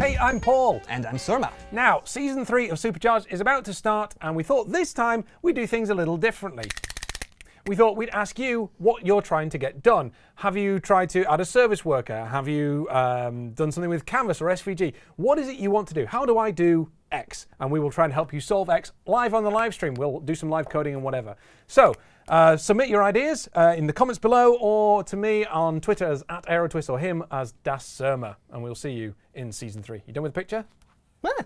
I'm Paul. And I'm Surma. Now, season three of Supercharged is about to start, and we thought this time we'd do things a little differently. We thought we'd ask you what you're trying to get done. Have you tried to add a service worker? Have you um, done something with Canvas or SVG? What is it you want to do? How do I do X? And we will try and help you solve X live on the live stream. We'll do some live coding and whatever. So uh, submit your ideas uh, in the comments below or to me on Twitter as at AeroTwist or him as Das Surma. And we'll see you in season three. You done with the picture? Ah.